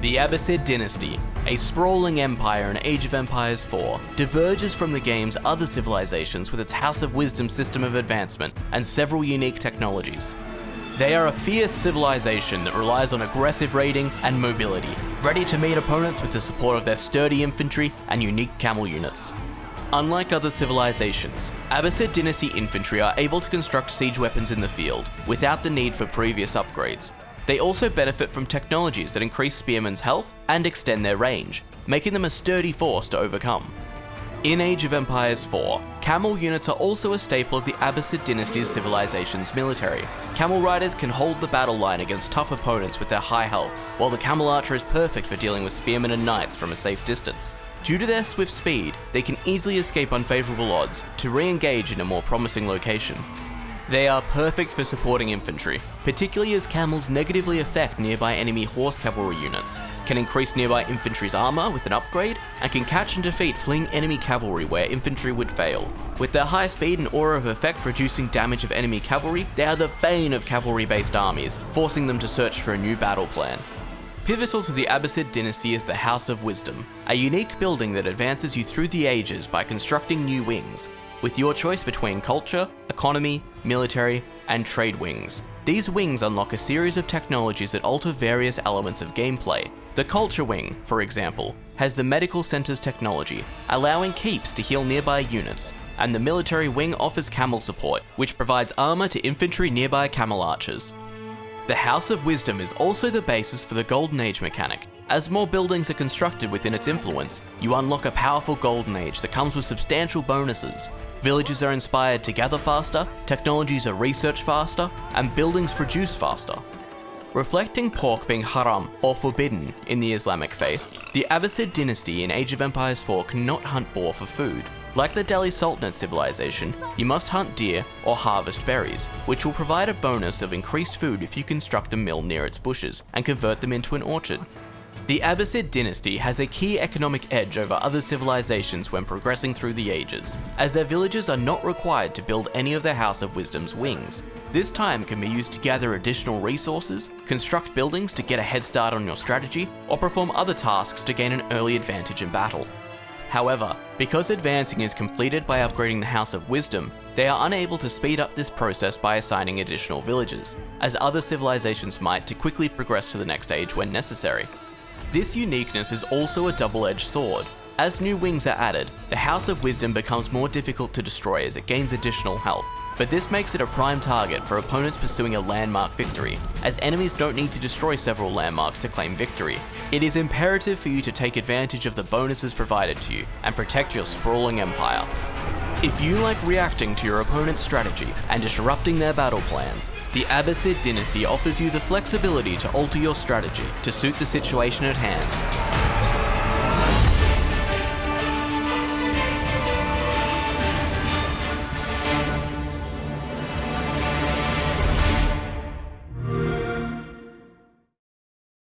The Abbasid dynasty, a sprawling empire in Age of Empires 4, diverges from the game's other civilizations with its House of Wisdom system of advancement and several unique technologies. They are a fierce civilization that relies on aggressive raiding and mobility, ready to meet opponents with the support of their sturdy infantry and unique camel units. Unlike other civilizations, Abbasid Dynasty infantry are able to construct siege weapons in the field without the need for previous upgrades. They also benefit from technologies that increase spearmen's health and extend their range, making them a sturdy force to overcome. In Age of Empires 4, camel units are also a staple of the Abbasid Dynasty's civilization's military. Camel riders can hold the battle line against tough opponents with their high health, while the camel archer is perfect for dealing with spearmen and knights from a safe distance. Due to their swift speed, they can easily escape unfavourable odds to re-engage in a more promising location. They are perfect for supporting infantry, particularly as camels negatively affect nearby enemy horse cavalry units, can increase nearby infantry's armor with an upgrade, and can catch and defeat fleeing enemy cavalry where infantry would fail. With their high speed and aura of effect reducing damage of enemy cavalry, they are the bane of cavalry-based armies, forcing them to search for a new battle plan. Pivotal to the Abbasid dynasty is the House of Wisdom, a unique building that advances you through the ages by constructing new wings, with your choice between culture, economy, military, and trade wings. These wings unlock a series of technologies that alter various elements of gameplay. The Culture Wing, for example, has the Medical Center's technology, allowing keeps to heal nearby units, and the Military Wing offers camel support, which provides armor to infantry nearby camel archers. The House of Wisdom is also the basis for the Golden Age mechanic. As more buildings are constructed within its influence, you unlock a powerful Golden Age that comes with substantial bonuses, Villages are inspired to gather faster, technologies are researched faster, and buildings produce faster. Reflecting pork being haram, or forbidden, in the Islamic faith, the Abbasid dynasty in Age of Empires 4 cannot hunt boar for food. Like the Delhi Sultanate civilization, you must hunt deer or harvest berries, which will provide a bonus of increased food if you construct a mill near its bushes and convert them into an orchard. The Abbasid dynasty has a key economic edge over other civilizations when progressing through the ages, as their villagers are not required to build any of their House of Wisdom's wings. This time can be used to gather additional resources, construct buildings to get a head start on your strategy, or perform other tasks to gain an early advantage in battle. However, because advancing is completed by upgrading the House of Wisdom, they are unable to speed up this process by assigning additional villagers, as other civilizations might to quickly progress to the next age when necessary. This uniqueness is also a double-edged sword. As new wings are added, the House of Wisdom becomes more difficult to destroy as it gains additional health, but this makes it a prime target for opponents pursuing a landmark victory, as enemies don't need to destroy several landmarks to claim victory. It is imperative for you to take advantage of the bonuses provided to you and protect your sprawling empire. If you like reacting to your opponent's strategy and disrupting their battle plans, the Abbasid dynasty offers you the flexibility to alter your strategy to suit the situation at hand.